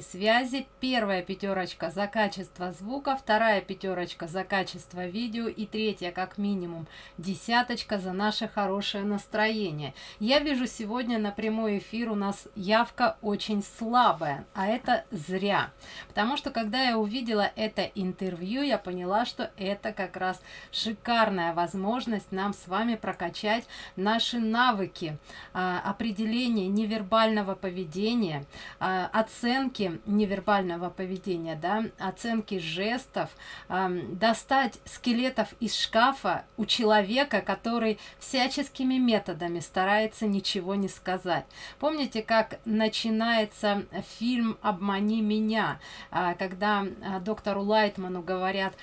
связи. Первая пятерочка за качество звука, вторая пятерочка за качество видео и третья, как минимум, десяточка за наше хорошее настроение. Я вижу сегодня на прямой эфир у нас явка очень слабая, а это зря. Потому что когда я увидела это интервью, я поняла, что это как раз шикарная возможность нам с вами прокачать наши навыки а, определения невербального поведения, а, оценки оценки невербального поведения, да, оценки жестов, достать скелетов из шкафа у человека, который всяческими методами старается ничего не сказать. Помните, как начинается фильм «Обмани меня», э, когда э, доктору Лайтману говорят,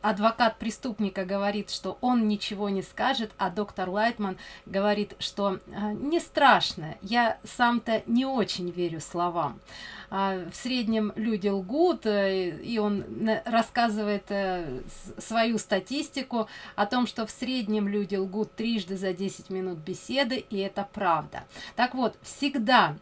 адвокат преступника говорит, что он ничего не скажет, а доктор Лайтман говорит, что э, не страшно, я сам-то не очень верю словам. А, в среднем люди лгут, э, и он рассказывает э, свою статистику о том, что в среднем люди лгут трижды за 10 минут беседы, и это правда. Так вот, всегда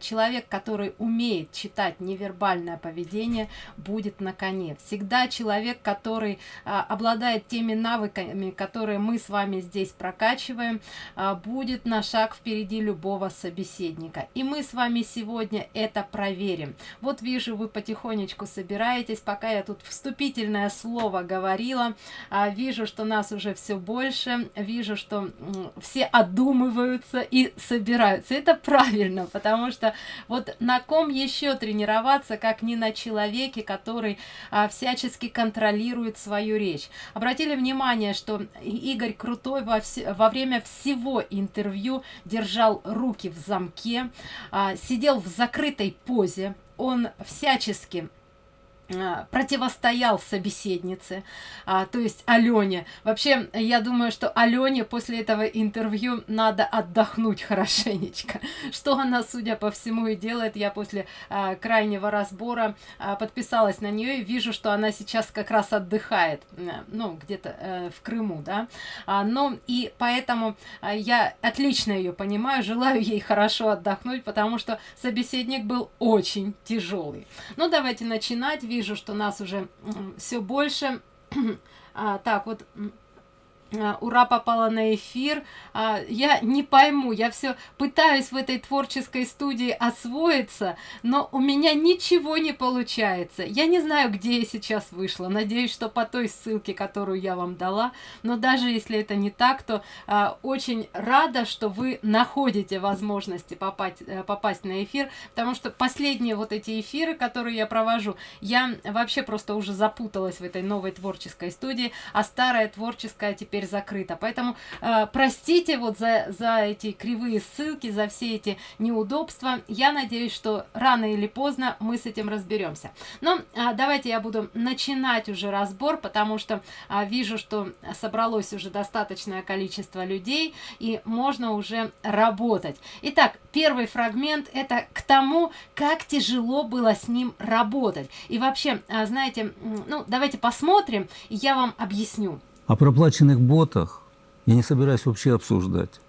человек, который умеет читать невербальное поведение, будет на коне. Всегда человек, который а, обладает теми навыками, которые мы с вами здесь прокачиваем, а, будет на шаг впереди любого собеседника. И мы с вами сегодня это проверим. Вот вижу, вы потихонечку собираетесь, пока я тут вступительное слово говорила. Вижу, что нас уже все больше, вижу, что все одумываются и собираются. Это правильно, потому потому что вот на ком еще тренироваться, как не на человеке, который а, всячески контролирует свою речь. Обратили внимание, что Игорь Крутой во, вс во время всего интервью держал руки в замке, а, сидел в закрытой позе, он всячески противостоял собеседнице, а, то есть Алене. Вообще, я думаю, что Алене после этого интервью надо отдохнуть хорошенечко. Что она, судя по всему, и делает. Я после а, крайнего разбора а, подписалась на нее и вижу, что она сейчас как раз отдыхает, ну, где-то э, в Крыму, да. А, ну, и поэтому а, я отлично ее понимаю, желаю ей хорошо отдохнуть, потому что собеседник был очень тяжелый. Ну, давайте начинать вижу, что нас уже все больше. А, так, вот ура попала на эфир. А, я не пойму я все пытаюсь в этой творческой студии освоиться но у меня ничего не получается. Я не знаю где я сейчас вышла. Надеюсь что по той ссылке которую я вам дала. Но даже если это не так то а, очень рада что вы находите возможности попасть э, попасть на эфир. Потому что последние вот эти эфиры которые я провожу я вообще просто уже запуталась в этой новой творческой студии. А старая творческая теперь теперь закрыто. Поэтому э, простите вот за, за эти кривые ссылки, за все эти неудобства. Я надеюсь, что рано или поздно мы с этим разберемся. Но э, давайте я буду начинать уже разбор, потому что э, вижу, что собралось уже достаточное количество людей, и можно уже работать. Итак, первый фрагмент это к тому, как тяжело было с ним работать. И вообще, э, знаете, ну давайте посмотрим, и я вам объясню. О проплаченных ботах я не собираюсь вообще обсуждать.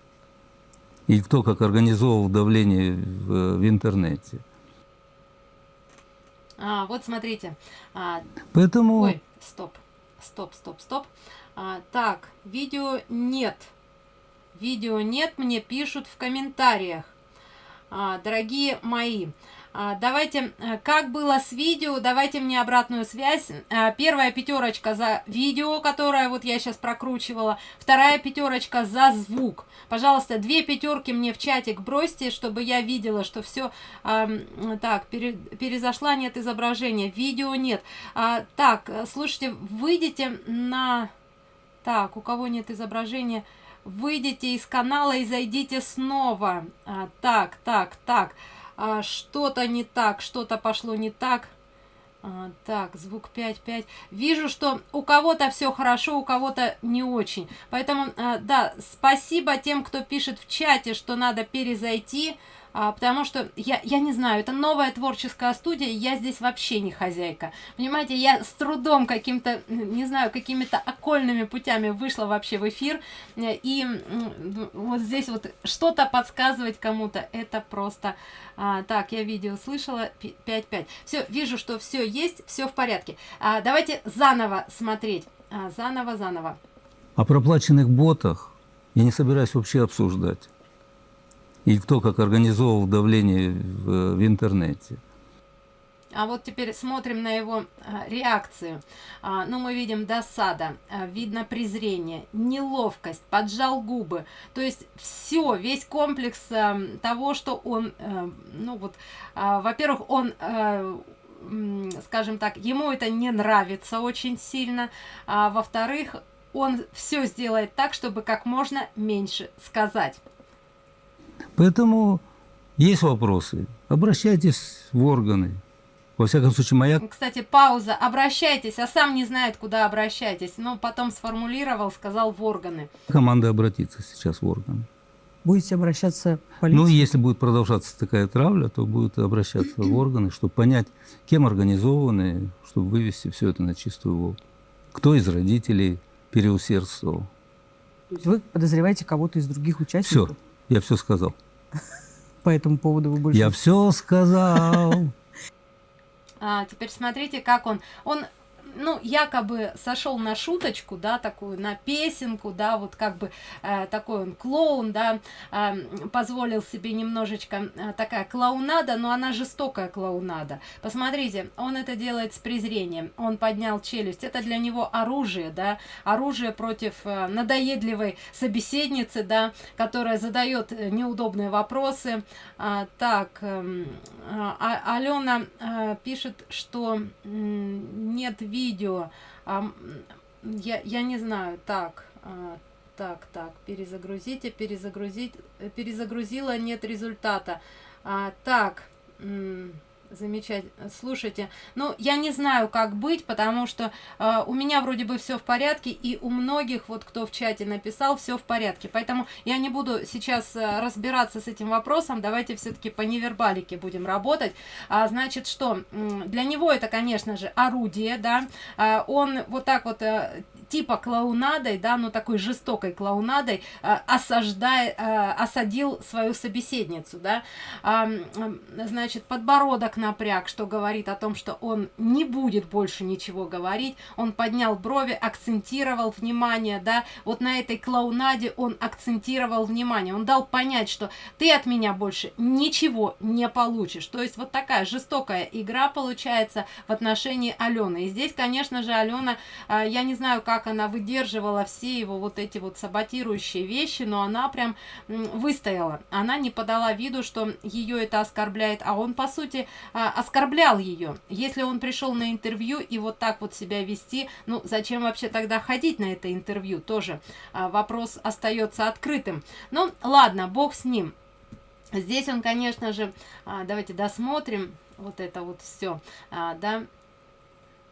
И кто как организовывал давление в, в интернете. А, вот смотрите. А, Поэтому... Ой, стоп, стоп, стоп, стоп. А, так, видео нет. Видео нет, мне пишут в комментариях. А, дорогие мои, давайте, э, как было с видео, давайте мне обратную связь. А, первая пятерочка за видео, которое вот я сейчас прокручивала. Вторая пятерочка за звук. Пожалуйста, две пятерки мне в чатик бросьте, чтобы я видела, что все так, пере, перезашла, нет изображения. Видео нет. А, так, слушайте, выйдите на... Так, у кого нет изображения выйдите из канала и зайдите снова. А, так, так, так а, что-то не так, что-то пошло не так. А, так, звук 5-5. Вижу, что у кого-то все хорошо, у кого-то не очень. Поэтому, а, да, спасибо тем, кто пишет в чате, что надо перезайти. А, потому что я, я не знаю, это новая творческая студия, я здесь вообще не хозяйка. Понимаете, я с трудом каким-то, не знаю, какими-то окольными путями вышла вообще в эфир, и вот здесь вот что-то подсказывать кому-то, это просто... А, так, я видео слышала, 5-5. Все, вижу, что все есть, все в порядке. А, давайте заново смотреть. А, заново, заново. О проплаченных ботах я не собираюсь вообще обсуждать. И кто как организовывал давление в, в интернете. А вот теперь смотрим на его а, реакцию. А, ну, мы видим досада, а, видно презрение, неловкость, поджал губы. То есть все, весь комплекс того, что он, ну вот, во-первых, он... Скажем так, ему это не нравится очень сильно, а во-вторых, он все сделает так, чтобы как можно меньше сказать. Поэтому есть вопросы, обращайтесь в органы. Во всяком случае, моя... Кстати, пауза. Обращайтесь, а сам не знает, куда обращайтесь. Но потом сформулировал, сказал в органы. Команда обратится сейчас в органы. Будете обращаться в полицию? Ну, если будет продолжаться такая травля, то будет обращаться в органы, чтобы понять, кем организованы, чтобы вывести все это на чистую воду. Кто из родителей переусердствовал. Вы подозреваете кого-то из других участников? Все, я все сказал. По этому поводу вы больше... Я все сказал. А, теперь смотрите, как он... Он ну, якобы сошел на шуточку, да, такую, на песенку, да, вот как бы э, такой он клоун, да, э, позволил себе немножечко э, такая клоунада, но она жестокая клоунада. Посмотрите, он это делает с презрением, он поднял челюсть, это для него оружие, да, оружие против э, надоедливой собеседницы, да, которая задает э, неудобные вопросы. А, так, э, а, Алена э, пишет, что э, нет видео, видео. А, я, я не знаю, так, а, так, так, перезагрузите, перезагрузить, э, перезагрузила, нет результата. А, так, Замечательно. Слушайте, ну, я не знаю, как быть, потому что э, у меня вроде бы все в порядке, и у многих, вот кто в чате написал, все в порядке. Поэтому я не буду сейчас э, разбираться с этим вопросом. Давайте все-таки по невербалике будем работать. А, значит, что? Для него это, конечно же, орудие, да. А, он вот так вот э, типа клоунадой, да, ну такой жестокой клоунадой э, осаждая, э, осадил свою собеседницу, да, э, значит, подбородок напряг, что говорит о том, что он не будет больше ничего говорить, он поднял брови, акцентировал внимание, да, вот на этой клоунаде он акцентировал внимание, он дал понять, что ты от меня больше ничего не получишь, то есть вот такая жестокая игра получается в отношении Алены, и здесь, конечно же, Алена, э, я не знаю, как она выдерживала все его вот эти вот саботирующие вещи, но она прям выстояла. Она не подала виду, что ее это оскорбляет, а он, по сути, а, оскорблял ее. Если он пришел на интервью и вот так вот себя вести, ну, зачем вообще тогда ходить на это интервью? Тоже а, вопрос остается открытым. Ну, ладно, бог с ним. Здесь он, конечно же, а, давайте досмотрим вот это вот все, да,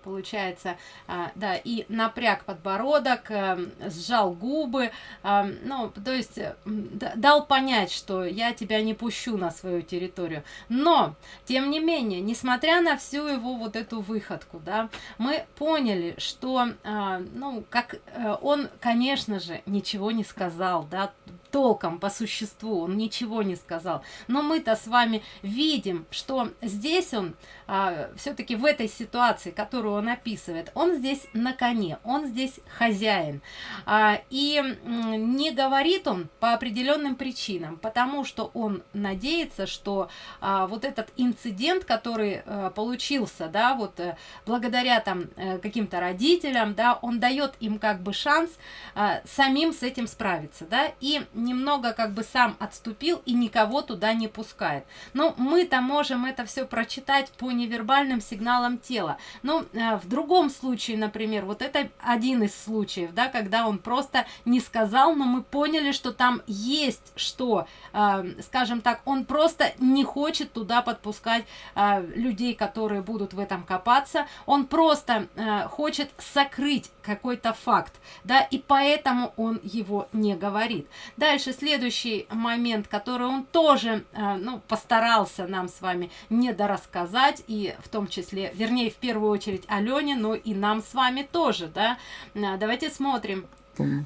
получается, а, да, и напряг подбородок, а, сжал губы, а, ну, то есть дал понять, что я тебя не пущу на свою территорию. Но, тем не менее, несмотря на всю его вот эту выходку, да, мы поняли, что, ну, как э, он, конечно же, ничего не сказал, да, толком, по существу, он ничего не сказал. Но мы-то с вами видим, что здесь он, а, все-таки в этой ситуации, которую он описывает, он здесь на коне, он здесь хозяин. А, и не говорит он по определенным причинам, потому что он надеется, что а, вот этот инцидент, который а, получился, да, вот а, благодаря там а, каким-то родителям, да, он дает им как бы шанс а, самим с этим справиться, да, и немного как бы сам отступил и никого туда не пускает. Но мы-то можем это все прочитать по невербальным сигналам тела. Но э, в другом случае, например, вот это один из случаев, да, когда он просто не сказал, но мы поняли, что там есть что, э, скажем так, он просто не хочет туда подпускать э, людей, которые будут в этом копаться, он просто э, хочет сокрыть какой-то факт, да, и поэтому он его не говорит. Дальше дальше следующий момент, который он тоже, э, ну, постарался нам с вами недорассказать, и в том числе, вернее, в первую очередь Алене, но и нам с вами тоже, да. Э, давайте смотрим.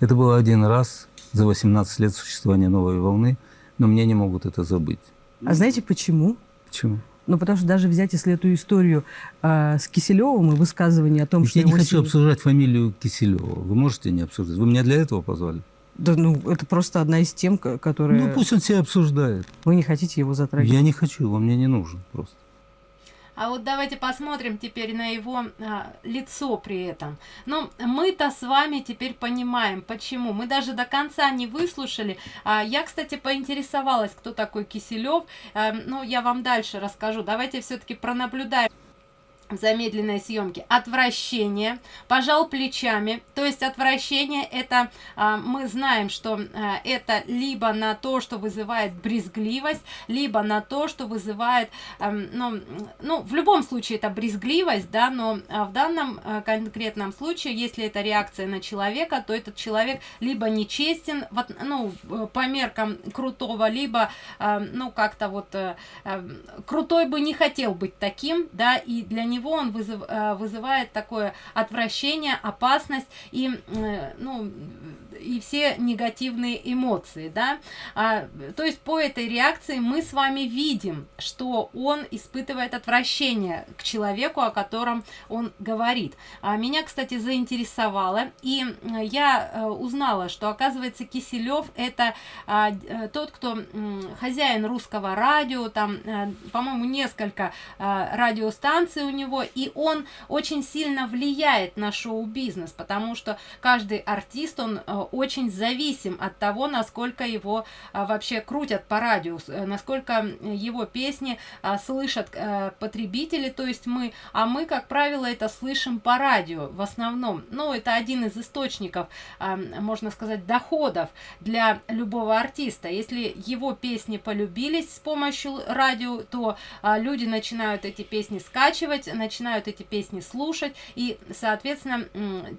Это было один раз за 18 лет существования новой волны, но мне не могут это забыть. А знаете почему? Почему? Ну, потому что даже взять, если эту историю э, с Киселевым и высказывание о том, Ведь что... я не хочу обсуждать фамилию Киселева. Вы можете не обсуждать? Вы меня для этого позвали? Да, ну, это просто одна из тем, ко- которые... Ну, пусть он себя обсуждает. Вы не хотите его затрагивать. Я не хочу, он мне не нужен просто. А вот давайте посмотрим теперь на его а, лицо при этом. Ну, мы-то с вами теперь понимаем, почему. Мы даже до конца не выслушали. А, я, кстати, поинтересовалась, кто такой Киселев. А, ну, я вам дальше расскажу. Давайте все-таки пронаблюдаем в замедленной съемке отвращение. Пожал плечами. То есть отвращение это а, мы знаем что а, это либо на то что вызывает брезгливость либо на то что вызывает ам, ну, ну в любом случае это брезгливость да но а, в данном а, конкретном случае если это реакция на человека то этот человек либо нечестен в от- ну э, по меркам крутого либо а, ну как-то вот э, крутой бы не хотел быть таким, да, и для него он вызыв- э, вызывает такое отвращение, опасность и, э, ну, и все негативные эмоции, да. А, то есть по этой реакции мы с вами видим, что он испытывает отвращение к человеку, о котором он говорит. А, меня, кстати, заинтересовало, и я э, узнала, что, оказывается, Киселев это а, тот, кто хозяин русского радио, там, по-моему, несколько а, радиостанций у него, и он очень сильно влияет на шоу-бизнес, потому что каждый артист, он э, очень зависим от того, насколько его а, вообще крутят по радио, э, насколько его песни а, слышат э, потребители, то есть мы, а мы, как правило, это слышим по радио в основном. Ну, это один из источников, а, можно сказать, доходов для любого артиста. Если его песни полюбились с помощью радио, то люди начинают эти песни скачивать, начинают эти песни слушать, и, соответственно,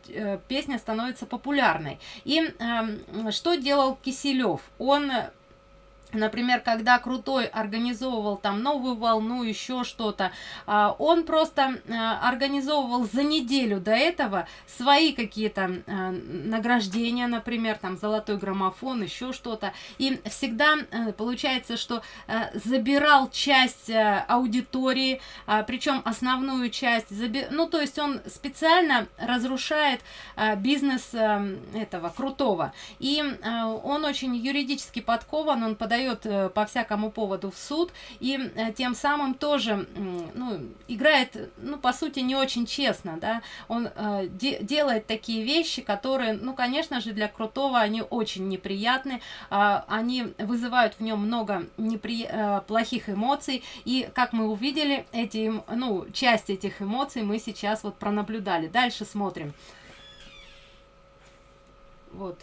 э, песня становится популярной. И эм, что делал Киселев? Он Например, когда Крутой организовывал там новую волну, еще что-то, а, он просто а, организовывал за неделю до этого свои какие-то а, награждения, например, там золотой граммофон, еще что-то. И всегда э, получается, что э, забирал часть э, аудитории, причем основную часть, ну то есть он специально разрушает э, бизнес э, этого Крутого. И э, он очень юридически подкован, он подает э, по всякому поводу в суд, и э, тем самым тоже ну, играет, ну, по сути, не очень честно, да, он э, де- делает такие вещи, которые, ну, конечно же, для Крутого они очень неприятны, а, они вызывают в нем много непри... плохих эмоций, и, как мы увидели, эти, эм- ну, часть этих эмоций мы сейчас вот пронаблюдали. Дальше смотрим. Вот.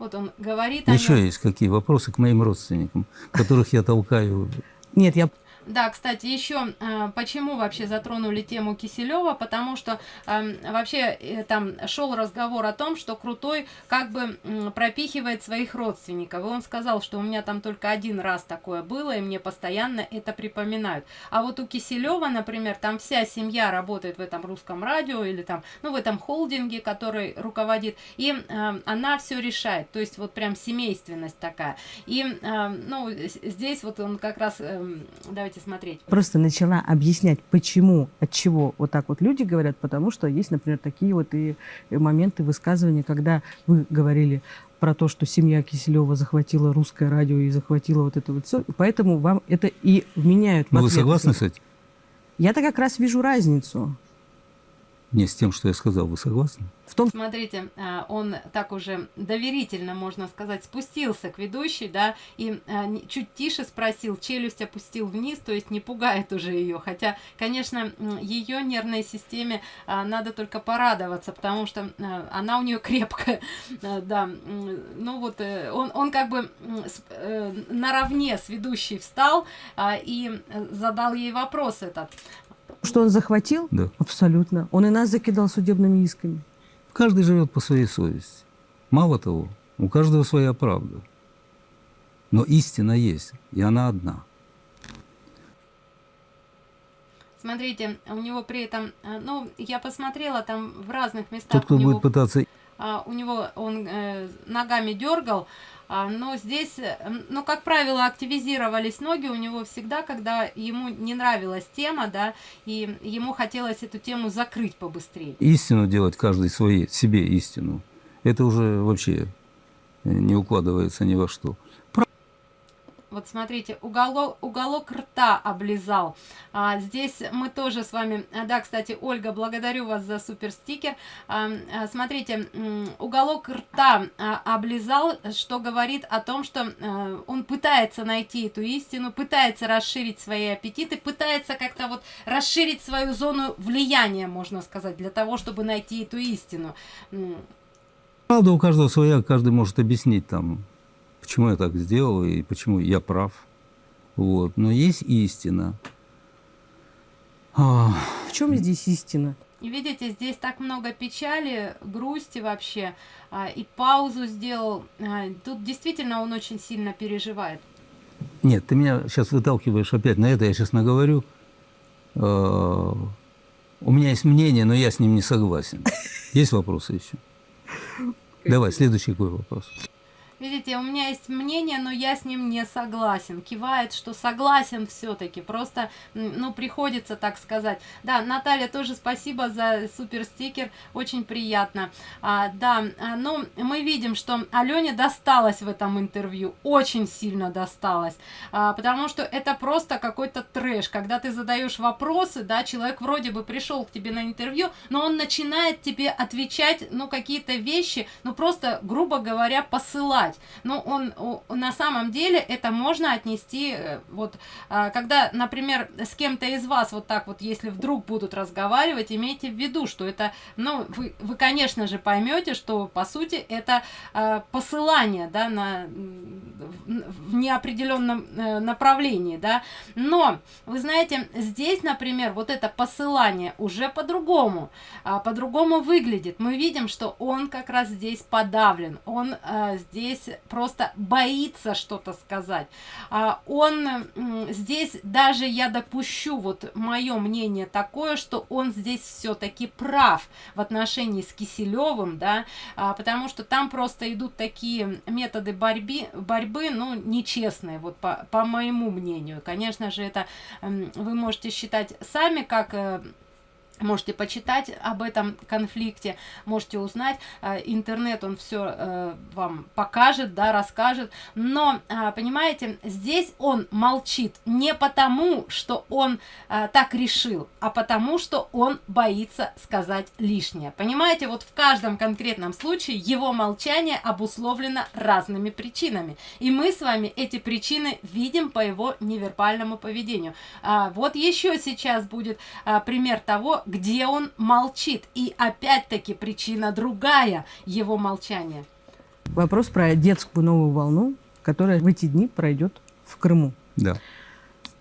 Вот он говорит о Еще нём. есть какие вопросы к моим родственникам, которых я толкаю. Нет, я Да, кстати, еще э, почему вообще затронули тему Киселева, потому что э, вообще э, там шел разговор о том, что Крутой как бы пропихивает своих родственников. И он сказал, что у меня там только один раз такое было, и мне постоянно это припоминают. А вот у Киселева, например, там вся семья работает в этом русском радио или там, ну, в этом холдинге, который руководит, и э, она все решает. То есть вот прям семейственность такая. И, э, ну, здесь вот он как раз, эм, давайте смотреть. просто начала объяснять, почему, от чего вот так вот люди говорят, потому что есть, например, такие вот и и моменты высказывания, когда вы говорили про то, что семья Киселева захватила русское радио и захватила вот это вот все, поэтому вам это и вменяют. в Ну, вы согласны с этим? Я-то как раз вижу разницу Не с тем, что я сказал. Вы согласны? в том, Смотрите, а, он так уже доверительно, можно сказать, спустился к ведущей, да, и не- чуть тише спросил, челюсть опустил вниз, то есть не пугает уже ее. Хотя, конечно, ее нервной системе а, надо только порадоваться, потому что она у нее крепкая, да. Ну вот, э, он, он как бы э, наравне с ведущей встал и э, задал ей вопрос этот. Что он захватил, Да. абсолютно. Он и нас закидал судебными исками. Каждый живет по своей совести. Мало того, У каждого своя правда. Но истина есть, и она одна. Смотрите, у него при этом, э, ну, я посмотрела там в разных местах. Тот, кто у него, будет пытаться... а, у него он э, ногами дергал, но здесь, ну, как правило, активизировались ноги у него всегда, когда ему не нравилась тема, да, и ему хотелось эту тему закрыть побыстрее. Истину делать каждый своей, себе истину, это уже вообще э, не укладывается ни во что. Вот смотрите, уголок, уголок рта облизал. А, здесь мы тоже с вами... а, Да, кстати, Ольга, благодарю вас за супер стикер. А, а, смотрите, уголок рта а, облизал, что говорит о том, что а, он пытается найти эту истину, пытается расширить свои аппетиты, пытается как-то вот расширить свою зону влияния, можно сказать, для того, чтобы найти эту истину. Правда у каждого своя, каждый может объяснить там, почему я так сделал и почему я прав. Вот. Но есть истина. А, В чем здесь истина? И видите, здесь так много печали, грусти вообще, а, и паузу сделал. А, Тут действительно он очень сильно переживает. Нет, ты меня сейчас выталкиваешь опять на это, я сейчас наговорю. А, У меня есть мнение, но я с ним не согласен. Есть вопросы еще? Давай, следующий какой вопрос. Видите, у меня есть мнение, но я с ним не согласен. Кивает, что согласен все-таки. Просто, ну, приходится так сказать. Да, Наталья, тоже спасибо за супер стикер. Очень приятно. А, да, а, ну, мы видим, что Алене досталось в этом интервью. Очень сильно досталось. А, потому что это просто какой-то трэш. Когда ты задаешь вопросы, да, человек вроде бы пришел к тебе на интервью, но он начинает тебе отвечать, ну, какие-то вещи, ну, просто, грубо говоря, посылать. Ну, он, на самом деле это можно отнести, э, вот, а, когда, например, с кем-то из вас вот так вот, если вдруг будут разговаривать, имейте в виду, что это, ну, вы, вы конечно же, поймете, что, по сути, это а, посылание, да, на, в неопределенном э, направлении, да, но, вы знаете, здесь, например, вот это посылание уже по-другому, а, по-другому выглядит. Мы видим, что он как раз здесь подавлен, он а, здесь просто боится что-то сказать. А, он здесь даже я допущу, вот мое мнение такое, что он здесь все-таки прав в отношении с Киселевым, да, а, потому что там просто идут такие методы борьбы, борьбы, ну, нечестные, вот по, по моему мнению. Конечно же, это вы можете считать сами, как э, Можете почитать об этом конфликте, можете узнать. Э, Интернет, он все вам покажет, да, расскажет. Но, а, понимаете, здесь он молчит не потому, что он так решил, а потому, что он боится сказать лишнее. Понимаете, вот в каждом конкретном случае его молчание обусловлено разными причинами. И мы с вами эти причины видим по его невербальному поведению. А, вот еще сейчас будет пример того, где он молчит. И опять-таки причина другая его молчания. Вопрос про детскую новую волну, которая в эти дни пройдет в Крыму. Да.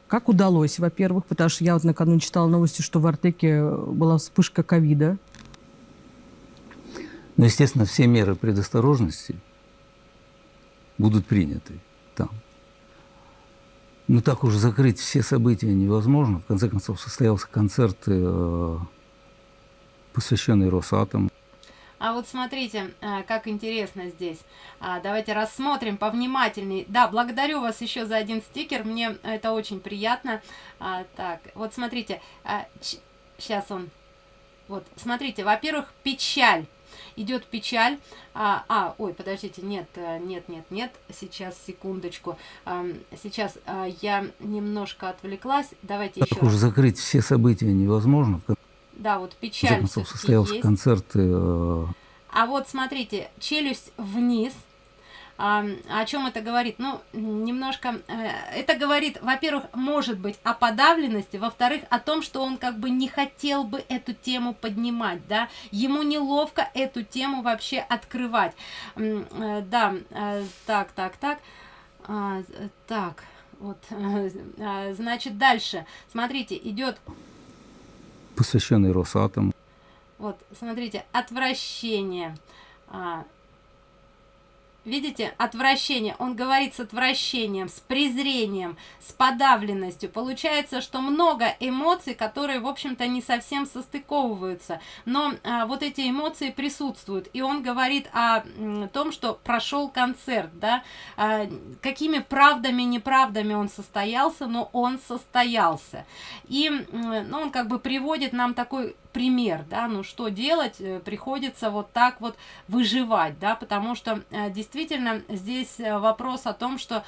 Как удалось, во-первых, потому что я вот накануне читала новости, что в Артеке была вспышка ковида. Ну, естественно, все меры предосторожности будут приняты. Ну, так уж закрыть все события невозможно. В конце концов, состоялся концерт, э, посвященный Росатому. А вот смотрите, а, как интересно здесь. А, Давайте рассмотрим повнимательней. Да, благодарю вас еще за один стикер, мне это очень приятно. А, Так, вот смотрите, сейчас он. Вот, смотрите, во-первых, печаль. Идет печаль. А, а, ой, подождите, нет, э, нет, нет, нет. Сейчас, секундочку. Ам, Сейчас а, я немножко отвлеклась. Давайте еще Так уж раз. закрыть все события невозможно. В Да, вот печаль концов, всё-таки состоялся есть. концерт э, А вот смотрите, челюсть вниз. А, о чем это говорит? Ну, немножко... э, это говорит, во-первых, может быть, о подавленности, во-вторых, о том, что он как бы не хотел бы эту тему поднимать, да, ему неловко эту тему вообще открывать. Э, Да, э, так, так, так, А, так, вот, значит, дальше, смотрите, идет посвященный видите, отвращение. Он говорит с отвращением, с презрением, с подавленностью. Получается, что много эмоций, которые, в общем-то, не совсем состыковываются. Но а, вот эти эмоции присутствуют. И он говорит о том, что прошел концерт, да, а, какими правдами, неправдами он состоялся, но он состоялся. И, ну, он как бы приводит нам такой пример, да, ну что делать, э, приходится вот так вот выживать, да, потому что э, действительно здесь э, вопрос о том, что,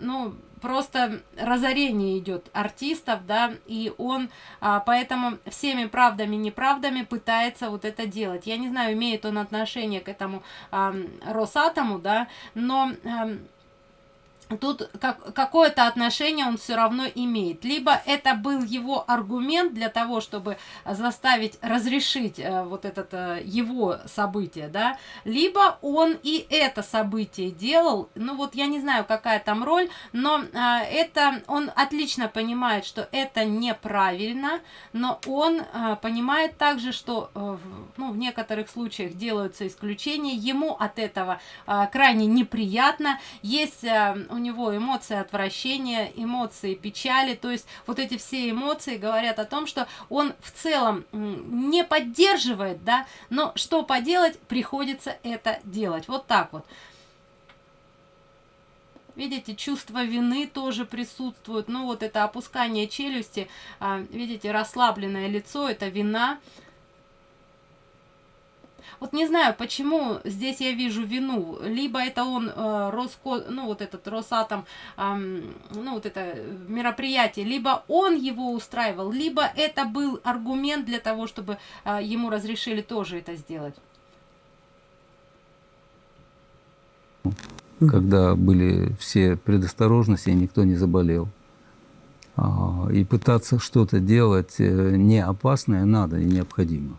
ну, просто разорение идет артистов, да, и он а, поэтому всеми правдами, неправдами пытается вот это делать. Я не знаю, имеет он отношение к этому а, Росатому, да, но... А, тут как, какое-то отношение он все равно имеет. Либо это был его аргумент для того, чтобы заставить разрешить э, вот это э, его событие, да, либо он и это событие делал, ну вот я не знаю, какая там роль, но э, это он отлично понимает, что это неправильно, но он э, понимает также, что э, ну, в некоторых случаях делаются исключения, ему от этого э, крайне неприятно, есть э, у него эмоции отвращения, эмоции печали, то есть вот эти все эмоции говорят о том, что он в целом не поддерживает, да, но что поделать, приходится это делать, вот так вот. Видите, чувство вины тоже присутствует. Ну, вот это опускание челюсти, а, видите, расслабленное лицо, это вина. Вот не знаю, почему здесь я вижу вину. Либо это он, э, Роско, ну вот этот Росатом, э, ну вот это мероприятие, либо он его устраивал, либо это был аргумент для того, чтобы э, ему разрешили тоже это сделать. Когда были все предосторожности, никто не заболел. А, и пытаться что-то делать э, не опасное надо и необходимо.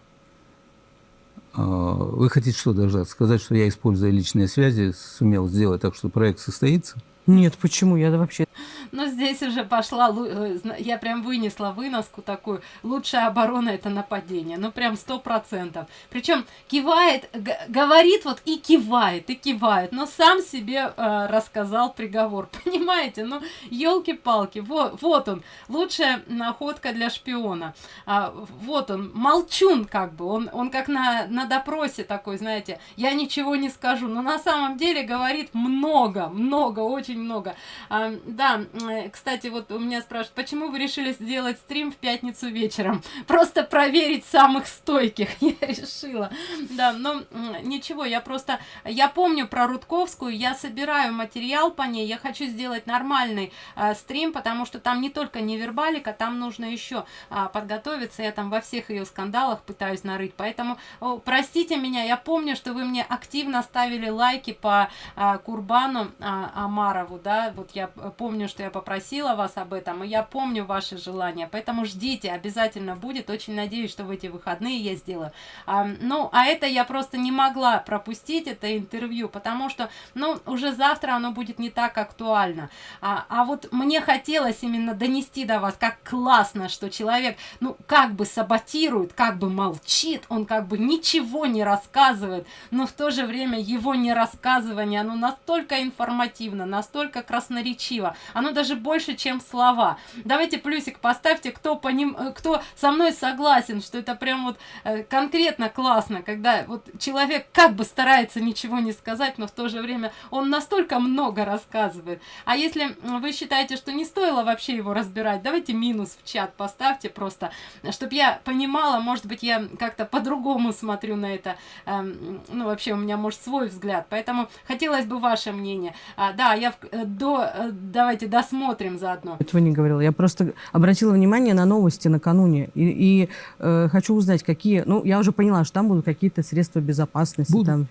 А, вы хотите что даже сказать, что я, используя личные связи, сумел сделать так, что проект состоится? Нет, почему? Я вообще... Но здесь уже пошла, э, я прям вынесла выноску такую. Лучшая оборона это нападение. Ну прям сто процентов. Причем кивает, говорит вот и кивает, и кивает. Но сам себе э, рассказал приговор. Понимаете? Ну, елки-палки. Вот, вот он. Лучшая находка для шпиона. А, вот он. Молчун как бы. Он, он как на, на допросе такой, знаете. Я ничего не скажу. Но на самом деле говорит много, много, очень много. А, да, Э, кстати, вот у меня спрашивают, почему вы решили сделать стрим в пятницу вечером? Просто проверить самых стойких, я решила. Да, но ничего, я просто, я помню про Рудковскую, я собираю материал по ней, я хочу сделать нормальный э, стрим, потому что там не только невербалика, там нужно еще э, подготовиться, я там во всех ее скандалах пытаюсь нарыть, поэтому о, простите меня, я помню, что вы мне активно ставили лайки по э, Курбану э, Амарову, да, вот я помню, что я попросила вас об этом, и я помню ваши желания, поэтому ждите, обязательно будет, очень надеюсь, что в эти выходные я сделаю. А, ну, а это я просто не могла пропустить, это интервью, потому что, ну, уже завтра оно будет не так актуально. А, а вот мне хотелось именно донести до вас, как классно, что человек, ну, как бы саботирует, как бы молчит, он как бы ничего не рассказывает, но в то же время его не рассказывание, оно настолько информативно, настолько красноречиво, оно даже больше, чем слова. Давайте плюсик поставьте, кто, по ним, э, кто со мной согласен, что это прям вот э, конкретно классно, когда вот человек как бы старается ничего не сказать, но в то же время он настолько много рассказывает. А если вы считаете, что не стоило вообще его разбирать, давайте минус в чат поставьте просто, чтобы я понимала, может быть, я как-то по-другому смотрю на это. Эм, ну, вообще у меня, может, свой взгляд. Поэтому хотелось бы ваше мнение. А, да, я в, э, до, давайте до посмотрим заодно. Этого не говорила. Я просто обратила внимание на новости накануне. И, и э, хочу узнать, какие... Ну, я уже поняла, что там будут какие-то средства безопасности. Будут. Там,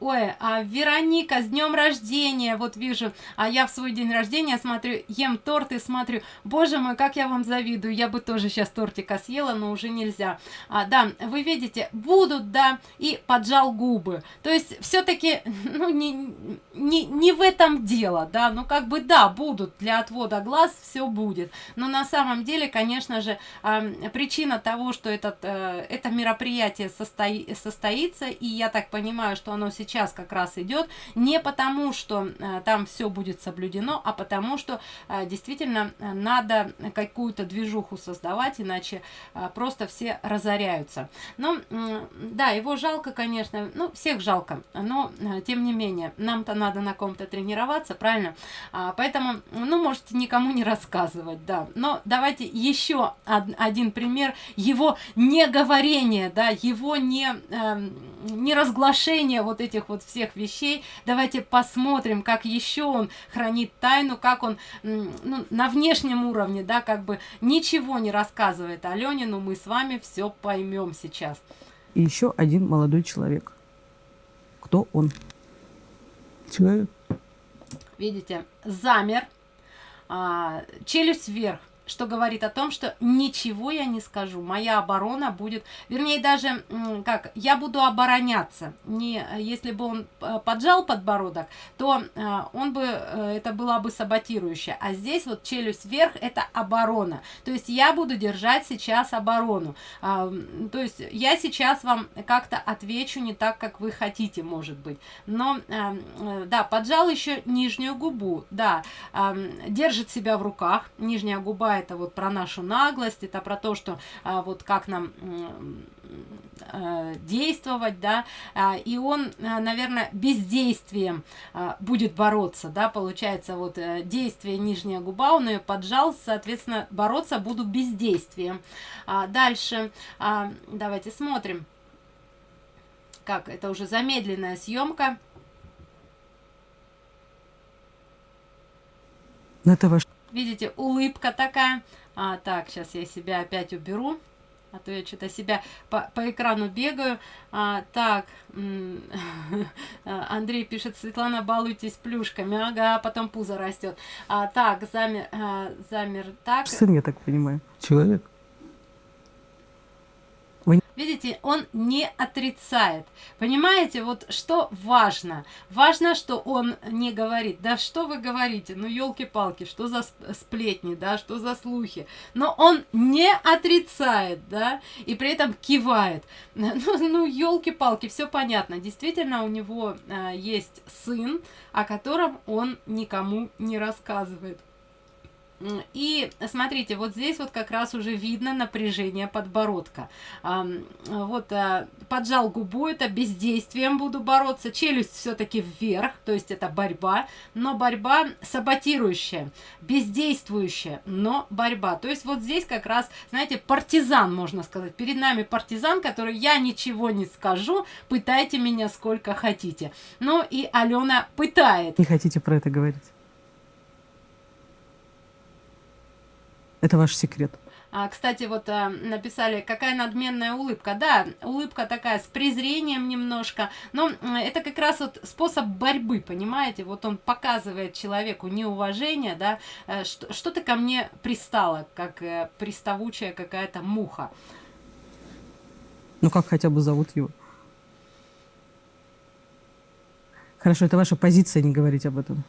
Ой, а Вероника, с днем рождения, вот вижу, а я в свой день рождения смотрю, ем торт и смотрю, боже мой, как я вам завидую, я бы тоже сейчас тортика съела, но уже нельзя. А, да, вы видите, будут, да, и поджал губы, то есть все-таки, ну, не, не, не в этом дело, да, ну, как бы, да, будут, для отвода глаз все будет, но на самом деле, конечно же, причина того, что этот, э, это мероприятие состои, состоится, и я так понимаю, что оно сейчас сейчас как раз идет не потому, что э, там все будет соблюдено, а потому, что э, действительно э, надо какую-то движуху создавать, иначе просто все разоряются. Но, да, его жалко, конечно, ну, всех жалко, но, тем не менее, нам-то надо на ком-то тренироваться, правильно? А, поэтому, ну, можете никому не рассказывать, да. Но давайте еще один пример его неговорения, да, его не, э, не разглашения вот этих вот всех вещей. Давайте посмотрим, как еще он хранит тайну, как он ну, на внешнем уровне, да, как бы ничего не рассказывает Алене, но мы с вами все поймем сейчас. И еще один молодой человек. Кто он? Человек. Видите, замер, а, челюсть вверх, что говорит о том, что ничего я не скажу, моя оборона будет, вернее даже, как, я буду обороняться. Не, если бы он э, поджал подбородок, то э, он бы, э, это была бы саботирующая. А здесь вот челюсть вверх, это оборона. То есть я буду держать сейчас оборону. А, то есть я сейчас вам как-то отвечу не так, как вы хотите, может быть. Но, да, поджал еще нижнюю губу, да, держит себя в руках, нижняя губа это вот про нашу наглость, это про то, что а, вот как нам а, действовать, да, а, и он, а, наверное, бездействием а, будет бороться, да, получается, вот а, действие нижняя губа, он ее поджал, соответственно, бороться буду бездействием. А, дальше, а, давайте смотрим, как, это уже замедленная съемка. Это ваш Видите, улыбка такая. А, так, сейчас я себя опять уберу. А то я что-то себя по, по экрану бегаю. А, так, Андрей пишет, Светлана, балуйтесь плюшками. Ага, потом пузо растет. А, так, замер, а, замер, так. Сын, я так понимаю. Человек. Видите, он не отрицает. Понимаете, вот что важно? Важно, что он не говорит. Да что вы говорите? Ну, елки-палки, что за сплетни, да, что за слухи? Но он не отрицает, да, и при этом кивает. Ну, ну елки-палки, все понятно. Действительно, у него а, есть сын, о котором он никому не рассказывает. И смотрите, вот здесь вот как раз уже видно напряжение подбородка. Вот а, поджал губу, это бездействием буду бороться. Челюсть все-таки вверх, то есть это борьба, но борьба саботирующая, бездействующая, но борьба. То есть вот здесь как раз, знаете, партизан, можно сказать. Перед нами партизан, который я ничего не скажу, пытайте меня сколько хотите. Ну и Алена пытает. Не хотите про это говорить? Это ваш секрет. А, кстати, вот а, написали, какая надменная улыбка. Да, улыбка такая с презрением немножко, но это как раз вот способ борьбы, понимаете? Вот он показывает человеку неуважение, да, э, что, что ты ко мне пристала, как э, приставучая какая-то муха. Ну, как хотя бы зовут его? Хорошо, это ваша позиция, не говорить об этом.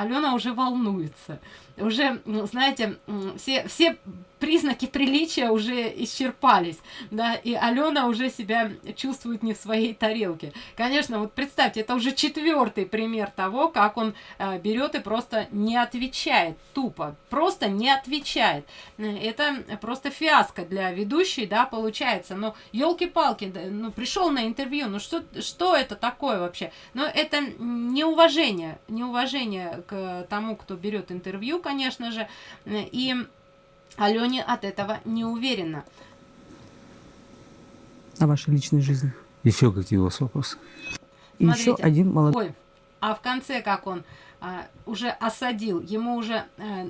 Алена уже волнуется. Уже, знаете, все, все признаки приличия уже исчерпались, да, и Алена уже себя чувствует не в своей тарелке. Конечно, вот представьте, это уже четвертый пример того, как он э, берет и просто не отвечает, тупо, просто не отвечает. Это просто фиаско для ведущей, да, получается. Но елки-палки, ну пришел на интервью, ну что, что это такое вообще? Но это неуважение, неуважение к тому, кто берет интервью, конечно же, и Алене от этого не уверена. О вашей личной жизни. Еще какие у вас вопросы? И еще один молодой. Ой, а в конце как он а, уже осадил, ему уже а,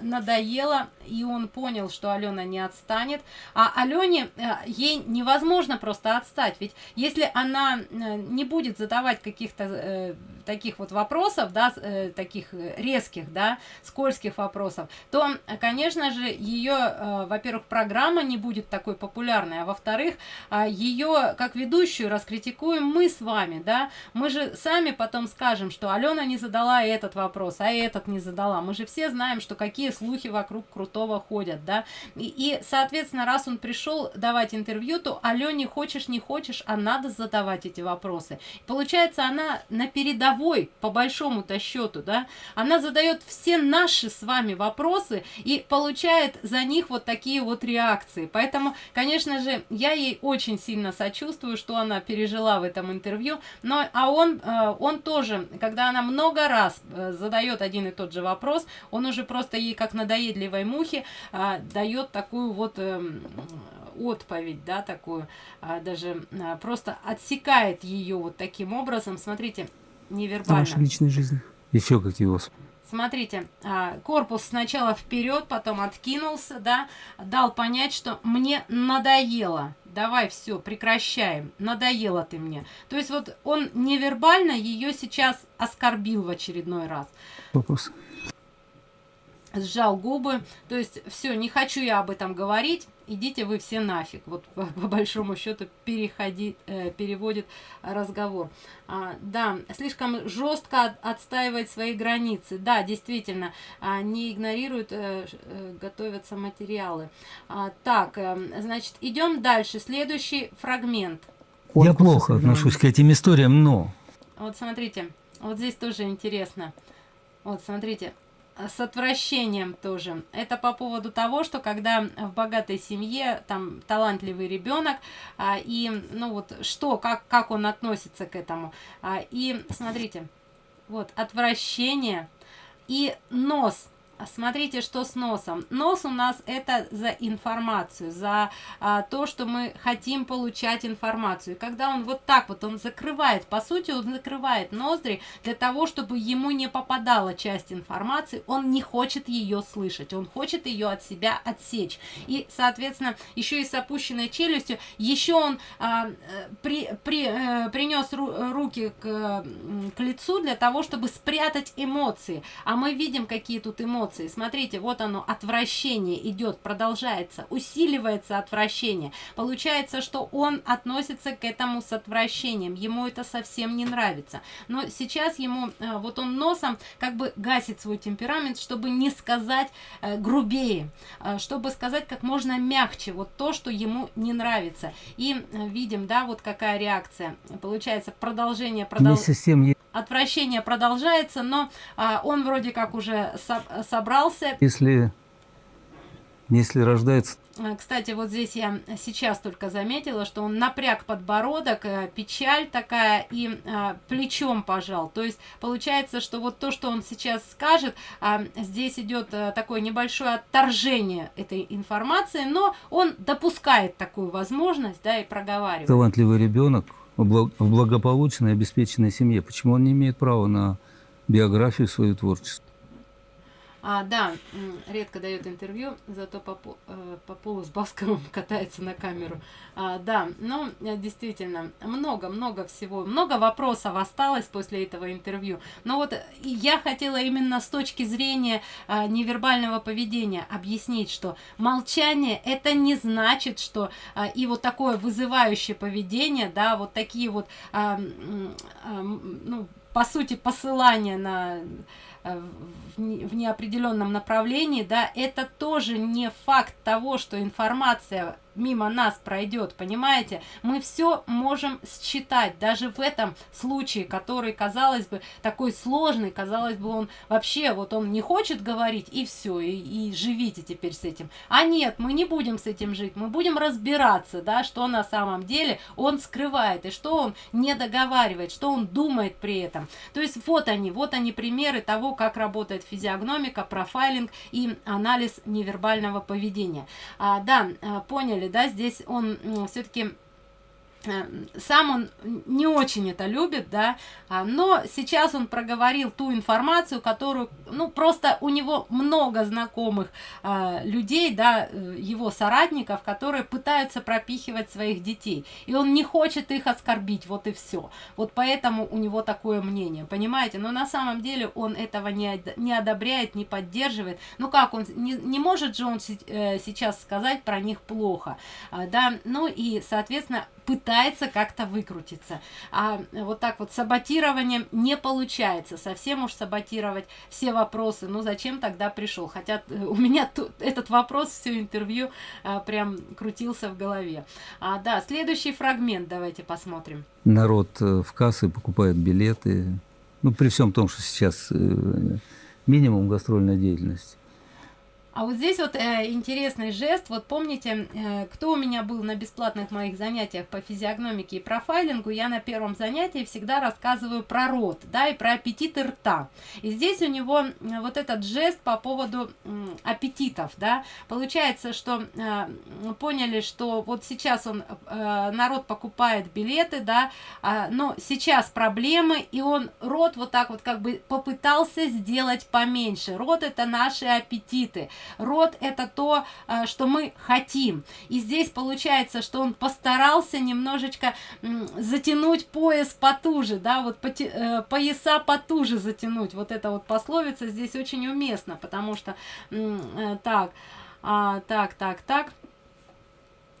надоело, и он понял, что Алена не отстанет. А Алене, а, ей невозможно просто отстать, ведь если она а, не будет задавать каких-то а, таких вот вопросов, да, э, таких резких, да, скользких вопросов, то, конечно же, ее, э, во-первых, программа не будет такой популярной, а во-вторых, э, ее как ведущую раскритикуем мы с вами, да, мы же сами потом скажем, что Алена не задала этот вопрос, а этот не задала. Мы же все знаем, что какие слухи вокруг Крутого ходят, да, и, и соответственно, раз он пришел давать интервью, то Алене хочешь, не хочешь, а надо задавать эти вопросы. Получается, она на передовой, по большому-то счету, да, она задает все наши с вами вопросы и получает за них вот такие вот реакции. Поэтому, конечно же, я ей очень сильно сочувствую, что она пережила в этом интервью, но, а он, э, он тоже, когда она много раз э, задает один и тот же вопрос, он уже просто ей, как надоедливой мухе, э, дает такую вот эм, отповедь, да, такую, даже просто отсекает ее вот таким образом. Смотрите, невербально. Ваша личная жизнь. Еще какие у вас Смотрите, а, корпус сначала вперед, потом откинулся, да, дал понять, что мне надоело. Давай все, прекращаем. Надоело ты мне. То есть вот он невербально ее сейчас оскорбил в очередной раз. Вопрос сжал губы, то есть все, не хочу я об этом говорить, идите вы все нафиг, вот по, по большому счету переходи, э, переводит разговор. А, да, слишком жестко отстаивает свои границы, да, действительно, а, не игнорируют, э, э, готовятся материалы. А, так, э, значит, идем дальше, следующий фрагмент. Я плохо отношусь к этим историям, но... Вот смотрите, вот здесь тоже интересно. Вот смотрите, с отвращением тоже. Это по поводу того, что когда в богатой семье там талантливый ребенок, а, и ну вот что, как, как он относится к этому. А, и смотрите, вот отвращение и нос смотрите, что с носом. Нос у нас это за информацию, за а, то, что мы хотим получать информацию. И когда он вот так вот, он закрывает, по сути, он закрывает ноздри для того, чтобы ему не попадала часть информации, он не хочет ее слышать, он хочет ее от себя отсечь. И, соответственно, еще и с опущенной челюстью, еще он а, при, при, э, принес ру, руки к, к лицу для того, чтобы спрятать эмоции. А мы видим, какие тут эмоции эмоции. Смотрите, вот оно, отвращение идет, продолжается, усиливается отвращение. Получается, что он относится к этому с отвращением, ему это совсем не нравится. Но сейчас ему, э, вот он носом как бы гасит свой темперамент, чтобы не сказать э, грубее, э, чтобы сказать как можно мягче, вот то, что ему не нравится. И видим, да, вот какая реакция. Получается, продолжение, продолжение отвращение продолжается, но а, он вроде как уже со собрался. Если, если рождается... А, кстати, вот здесь я сейчас только заметила, что он напряг подбородок, э, печаль такая и а, плечом пожал. То есть получается, что вот то, что он сейчас скажет, а, здесь идет а, такое небольшое отторжение этой информации, но он допускает такую возможность, да, и проговаривает. Талантливый ребенок в благополучной, обеспеченной семье. Почему он не имеет права на биографию свою творчество? А, да, редко дает интервью, зато по, э, по полу с Басковым катается на камеру. А, да, ну, э, действительно, много-много всего, много вопросов осталось после этого интервью. Но вот я хотела именно с точки зрения а, невербального поведения объяснить, что молчание это не значит, что а, и вот такое вызывающее поведение, да, вот такие вот, а, а, ну, по сути, посылания на Э, в неопределенном направлении, да, это тоже не факт того, что информация мимо нас пройдет, понимаете? Мы все можем считать, даже в этом случае, который, казалось бы, такой сложный, казалось бы, он вообще, вот он не хочет говорить, и все, и, и живите теперь с этим. А нет, мы не будем с этим жить, мы будем разбираться, да, что на самом деле он скрывает, и что он не договаривает, что он думает при этом. То есть вот они, вот они примеры того, как работает физиогномика, профайлинг и анализ невербального поведения. А, да, а, поняли, да, здесь он все-таки сам он не очень это любит, да, а, но сейчас он проговорил ту информацию, которую, ну, просто у него много знакомых а, людей, да, э, его соратников, которые пытаются пропихивать своих детей, и он не хочет их оскорбить, вот и все. Вот поэтому у него такое мнение, понимаете? Но на самом деле он этого не, не одобряет, не поддерживает. Ну как, он не, не может же он э, сейчас сказать про них плохо, а, да, ну и, соответственно, пытается как-то выкрутиться. А вот так вот саботированием не получается. Совсем уж саботировать все вопросы. Ну зачем тогда пришел? Хотя э, у меня тут этот вопрос все интервью а, прям крутился в голове. А, да, следующий фрагмент давайте посмотрим. Народ э, в кассы покупает билеты. Ну, при всем том, что сейчас э, минимум гастрольной деятельности. А вот здесь вот э, интересный жест. Вот помните, э, кто у меня был на бесплатных моих занятиях по физиогномике и профайлингу, я на первом занятии всегда рассказываю про рот, да, и про аппетиты рта. И здесь у него э, вот этот жест по поводу э, аппетитов, да. Получается, что э, поняли, что вот сейчас он, э, народ покупает билеты, да, э, но сейчас проблемы, и он рот вот так вот как бы попытался сделать поменьше. Рот это наши аппетиты. Род это то, э, что мы хотим. И здесь получается, что он постарался немножечко затянуть пояс потуже, да, вот э, пояса потуже затянуть. Вот эта вот пословица здесь очень уместна, потому что э, так, а, так, так, так.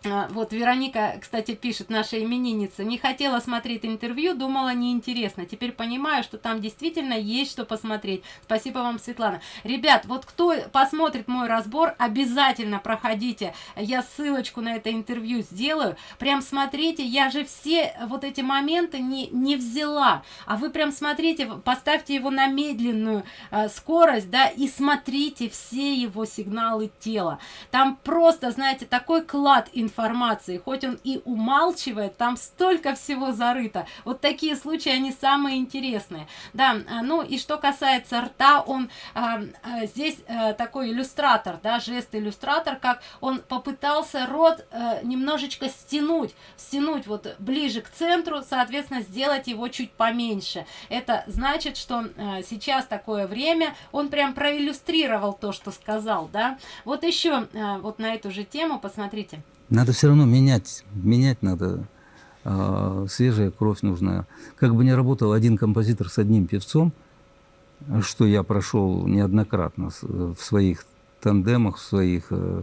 А, вот Вероника, кстати, пишет, наша именинница, не хотела смотреть интервью, думала неинтересно. Теперь понимаю, что там действительно есть что посмотреть. Спасибо вам, Светлана. Ребят, вот кто посмотрит мой разбор, обязательно проходите. Я ссылочку на это интервью сделаю. Прям смотрите, я же все вот эти моменты не, не взяла. А вы прям смотрите, поставьте его на медленную э, скорость, да, и смотрите все его сигналы тела. Там просто, знаете, такой клад информации информации, хоть он и умалчивает, там столько всего зарыто. Вот такие случаи, они самые интересные. Да, а, ну и что касается рта, он а, а, здесь а, такой иллюстратор, да, жест-иллюстратор, как он попытался рот а, немножечко стянуть, стянуть вот ближе к центру, соответственно, сделать его чуть поменьше. Это значит, что а, сейчас такое время, он прям проиллюстрировал то, что сказал, да. Вот еще а, вот на эту же тему, посмотрите. Надо все равно менять, менять надо. А, свежая кровь нужна. Как бы ни работал один композитор с одним певцом, что я прошел неоднократно в своих тандемах, в своих э,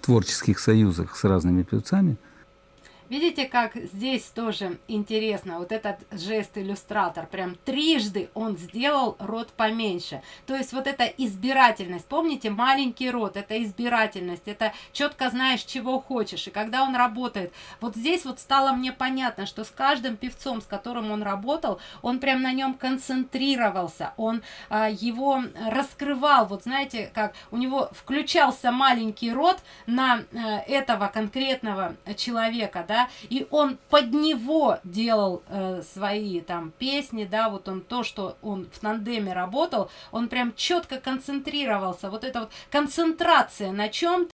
творческих союзах с разными певцами – Видите, как здесь тоже интересно, вот этот жест-иллюстратор, прям трижды он сделал рот поменьше. То есть вот эта избирательность, помните, маленький рот, это избирательность, это четко знаешь, чего хочешь. И когда он работает, вот здесь вот стало мне понятно, что с каждым певцом, с которым он работал, он прям на нем концентрировался, он а, его раскрывал, вот знаете, как у него включался маленький рот на а, этого конкретного человека, да, и он под него делал э, свои там песни, да, вот он то, что он в тандеме работал, он прям четко концентрировался, вот эта вот концентрация на чем